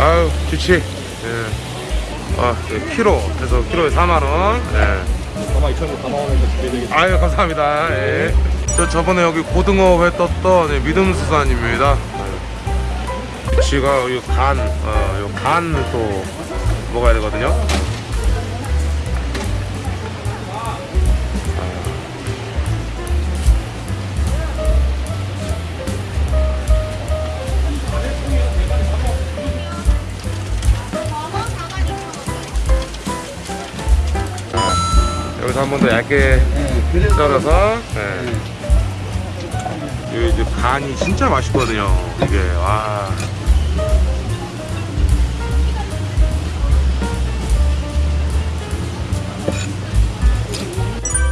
아유 좋지 예. 아 네, 키로 해서 키로에 4만원 예. 아마 2,000원 4만 원에서 준비해드리겠습니다. 아유 감사합니다 예. 저 저번에 여기 고등어 회 떴던 예, 믿음수산입니다 예. 쥐가 이 간, 어, 요 간을 또 먹어야 되거든요 여기서 한 번 더 얇게 썰어서 네. 이 이제 간이 진짜 맛있거든요. 이게 와.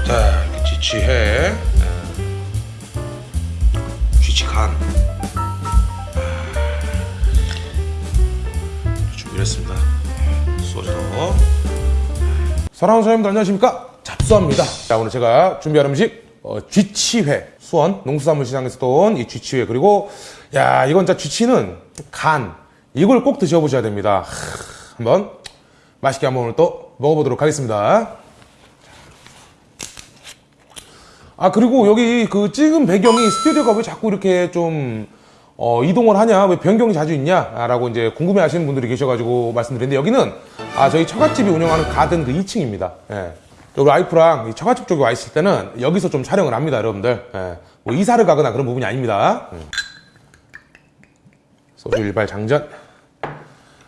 자, 이렇게 지치해. 네. 쥐치간. 준비했습니다. 소주도 사랑하는 사장님들 안녕하십니까 잡수합니다. 자 오늘 제가 준비한 음식 어, 쥐치회 수원 농수산물 시장에서 돈 이 쥐치회 그리고 야 이건 진짜 쥐치는 간 이걸 꼭 드셔보셔야 됩니다. 하, 한번 맛있게 한번 오늘 또 먹어보도록 하겠습니다. 아 그리고 여기 그 찍은 배경이 스튜디오가 왜 자꾸 이렇게 좀 어, 이동을 하냐? 왜 변경이 자주 있냐? 라고 이제 궁금해 하시는 분들이 계셔가지고 말씀드리는데 여기는 아 저희 처갓집이 운영하는 가든 그 2층입니다. 예. 우리 와이프랑 이 처갓집 쪽에 와 있을 때는 여기서 좀 촬영을 합니다 여러분들 예. 뭐 이사를 가거나 그런 부분이 아닙니다 음. 소주 일발 장전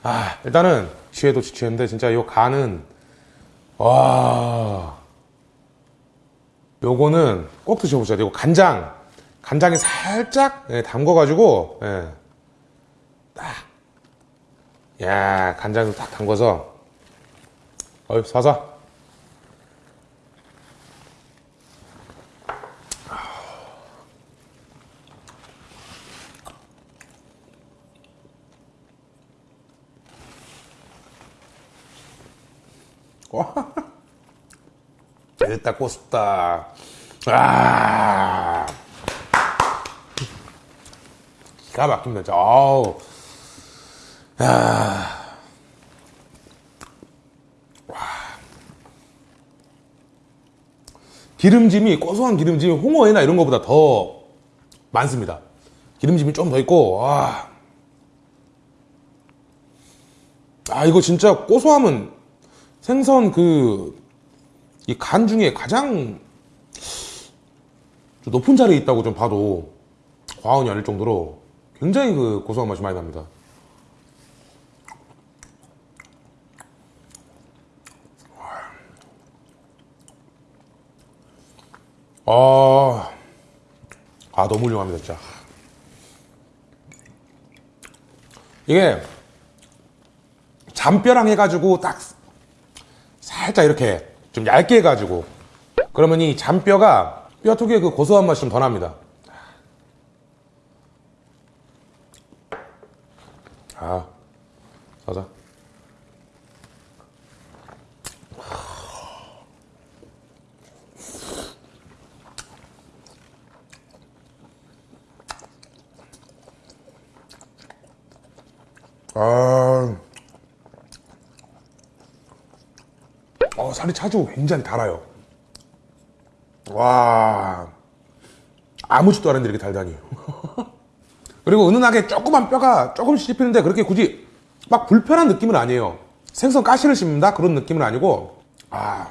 아 일단은 취해도 지치는데 진짜 이 간은 와 요거는 꼭 드셔보셔야 돼요. 간장, 간장에 살짝 예, 담궈가지고, 예. 딱, 야 간장을 딱 담궈서, 어이 사사. 와. 됐다 꼬습다 아 기가 막힙니다 진짜 아우 야. 와. 기름짐이 고소한 기름짐이 홍어회나 이런 거보다 더 많습니다 기름짐이 좀 더 있고 와. 아 이거 진짜 고소함은 생선 그 이 간 중에 가장 좀 높은 자리에 있다고 좀 봐도 과언이 아닐 정도로 굉장히 그 고소한 맛이 많이 납니다. 아, 아 너무 훌륭합니다 진짜. 이게 잔뼈랑 해가지고 딱 살짝 이렇게 좀 얇게 해가지고 그러면 이 잔뼈가 뼈 특유의 그 고소한 맛이 좀 더 납니다. 아, 가자. 아. 어, 살이 차지고 굉장히 달아요. 와. 아무 짓도 안 했는데 이렇게 달다니. 그리고 은은하게 조그만 뼈가 조금씩 씹히는데 그렇게 굳이 막 불편한 느낌은 아니에요. 생선 가시를 씹는다? 그런 느낌은 아니고, 아,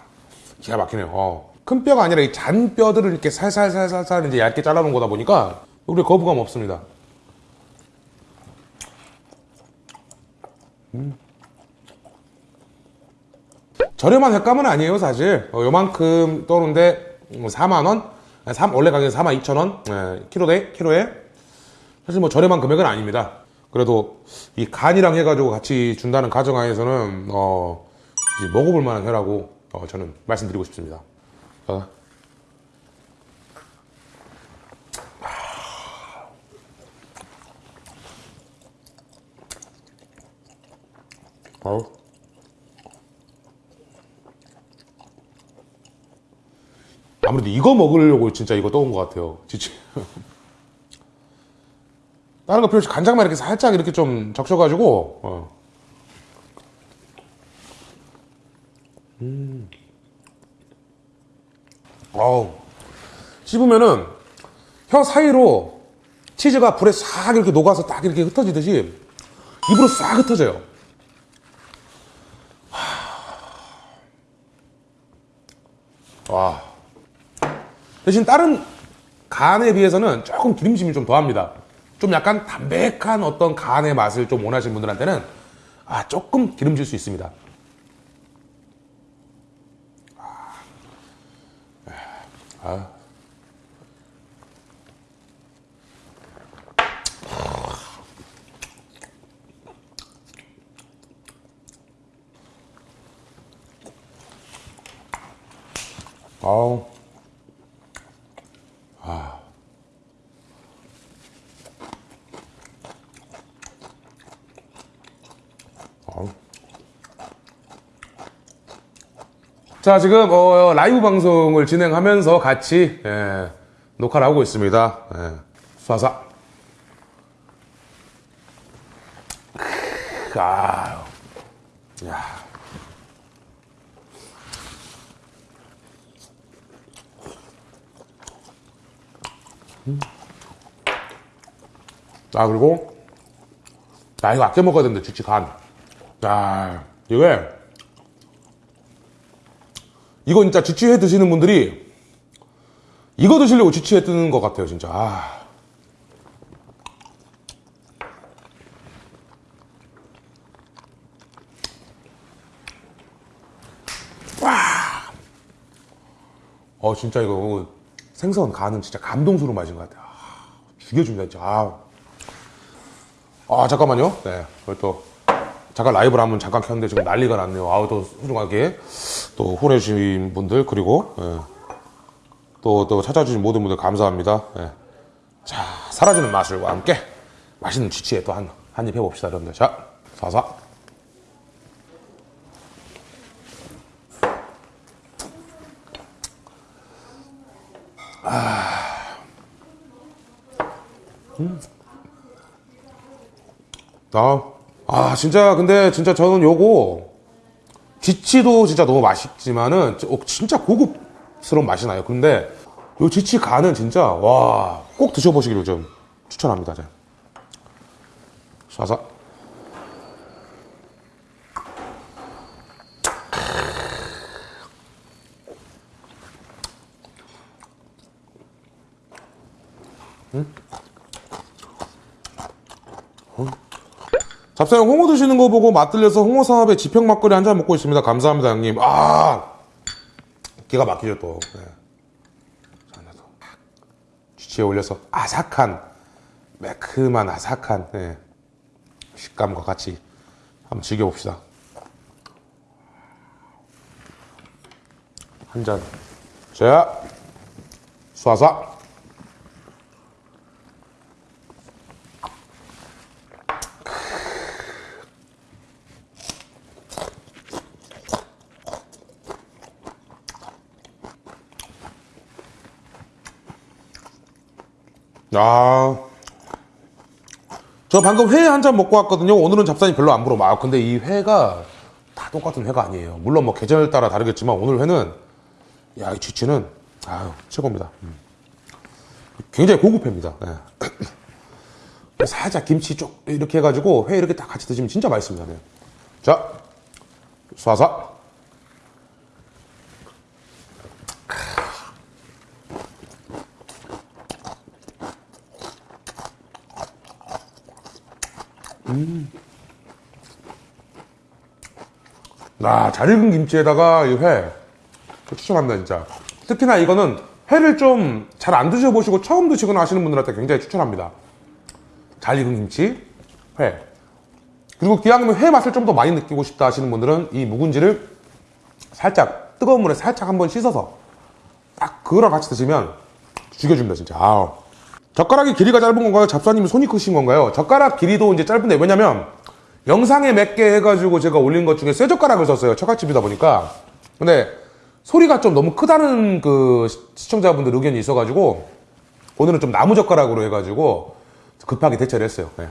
기가 막히네요. 어. 큰 뼈가 아니라 이 잔 뼈들을 이렇게 살살살살살 이제 얇게 잘라놓은 거다 보니까 우리 거부감 없습니다. 저렴한 횟감은 아니에요 사실. 어, 요만큼 떠오는데 4만원? 원래 가격이 4만 2천원? 예, 키로대? 키로에? 사실 뭐 저렴한 금액은 아닙니다. 그래도 이 간이랑 해가지고 같이 준다는 가정하에서는 어, 먹어볼 만한 회라고 어, 저는 말씀드리고 싶습니다. 어. 어 아무래도 이거 먹으려고 진짜 이거 떠온 것 같아요. 지치. 다른 거 필요 없이 간장만 이렇게 살짝 이렇게 좀 적셔가지고, 어. 음. 어우. 씹으면은 혀 사이로 치즈가 불에 싹 이렇게 녹아서 딱 이렇게 흩어지듯이 입으로 싹 흩어져요. 와. 대신 다른 간에 비해서는 조금 기름짐이 좀 더합니다. 좀 약간 담백한 어떤 간의 맛을 좀 원하시는 분들한테는 아, 조금 기름질 수 있습니다. 아. 아우. 아우. 자, 지금 어, 라이브 방송을 진행하면서 같이 예, 녹화를 하고 있습니다. 예. 크, 아유. 야. 아, 그리고 아, 이거 아껴 먹어야 되는데, 주치 간. 아, 이게 이거 진짜 지치회 드시는 분들이 이거 드시려고 지치회 뜨는 것 같아요, 진짜. 아. 와. 어, 진짜 이거 생선 간은 진짜 감동스러운 맛인 것 같아요. 아, 죽여줍니다, 진짜. 아. 아, 잠깐만요. 네. 그걸 또 잠깐 라이브를 한번 잠깐 켰는데 지금 난리가 났네요. 아우, 또 훌륭하게 또 후원해주신 분들, 그리고, 예. 또, 또 찾아주신 모든 분들 감사합니다. 예. 자, 사라지는 마술과 함께 맛있는 쥐치에 또 한, 한 입 해봅시다, 여러분들. 자, 사사. 아, 아, 진짜, 근데 진짜 저는 요거, 지치도 진짜 너무 맛있지만은, 어, 진짜 고급스러운 맛이 나요. 근데, 요 지치 간은 진짜, 와, 꼭 드셔보시기를 좀 추천합니다. 자. 쏴서. 잡사형 홍어 드시는 거 보고 맛들려서 홍어 사업에 지평 막걸리 한 잔 먹고 있습니다. 감사합니다, 형님. 아, 기가 막히죠 또. 네. 쥐치에 올려서 아삭한, 매큼한 아삭한 네. 식감과 같이 한번 즐겨봅시다. 한 잔. 자, 쏴쏴. 아. 저 방금 회 한 잔 먹고 왔거든요. 오늘은 잡산이 별로 안 불어. 아, 근데 이 회가 다 똑같은 회가 아니에요. 물론 뭐 계절 따라 다르겠지만 오늘 회는 야, 이 쥐치는 아유, 최고입니다. 음. 굉장히 고급 회입니다. 네. 살짝 김치 쪽 이렇게 해가지고 회 이렇게 딱 같이 드시면 진짜 맛있습니다. 네. 자, 쏴 서. 아, 잘 익은 김치에다가 이 회. 추천합니다, 진짜. 특히나 이거는 회를 좀 잘 안 드셔보시고 처음 드시거나 하시는 분들한테 굉장히 추천합니다. 잘 익은 김치, 회. 그리고 기왕이면 회 맛을 좀 더 많이 느끼고 싶다 하시는 분들은 이 묵은지를 살짝 뜨거운 물에 살짝 한번 씻어서 딱 그거랑 같이 드시면 죽여줍니다, 진짜. 아우. 젓가락이 길이가 짧은 건가요? 잡사님이 손이 크신 건가요? 젓가락 길이도 이제 짧은데 왜냐면 영상에 몇 개 해가지고 제가 올린 것 중에 쇠 젓가락을 썼어요. 처갓집이다 보니까. 근데 소리가 좀 너무 크다는 그 시- 시청자분들 의견이 있어가지고 오늘은 좀 나무젓가락으로 해가지고 급하게 대처를 했어요. 네.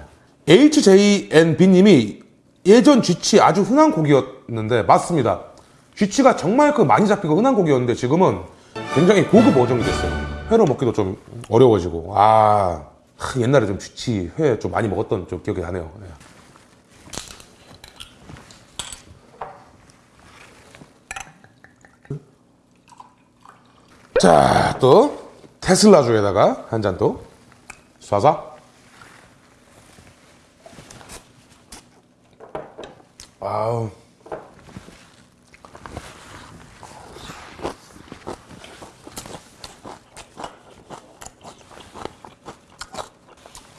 HJNB님이 예전 쥐치 아주 흔한 고기였는데 맞습니다. 쥐치가 정말 그 많이 잡히고 흔한 고기였는데 지금은 굉장히 고급 어종이 됐어요. 회로 먹기도 좀 어려워지고 아 하, 옛날에 좀 쥐치 회 좀 많이 먹었던 좀 기억이 나네요. 네. 자, 또 테슬라주에다가 한 잔 또 쏴서 아우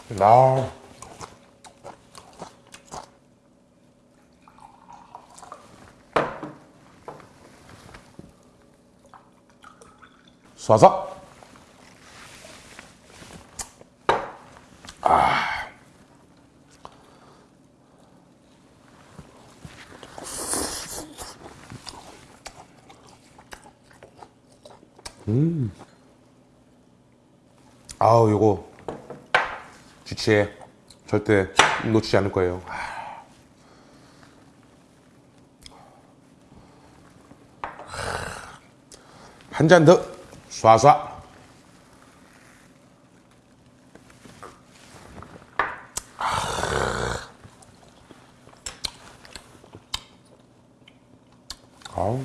나 쏴서. 아우 요거 주치에 절대 놓치지 않을 거예요. 한 잔 더 쏴쏴. 아우.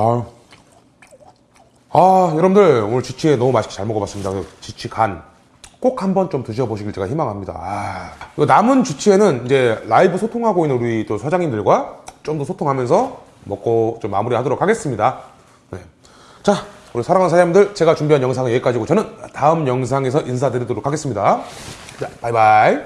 아, 아 여러분들 오늘 지치 너무 맛있게 잘 먹어봤습니다. 그 지치 간. 꼭 한번 좀 드셔보시길 제가 희망합니다. 아, 이거 남은 주치에는 이제 라이브 소통하고 있는 우리 또 사장님들과 좀 더 소통하면서 먹고 좀 마무리하도록 하겠습니다. 네. 자, 우리 사랑하는 사장님들 제가 준비한 영상은 여기까지고 저는 다음 영상에서 인사드리도록 하겠습니다. 자, 바이바이.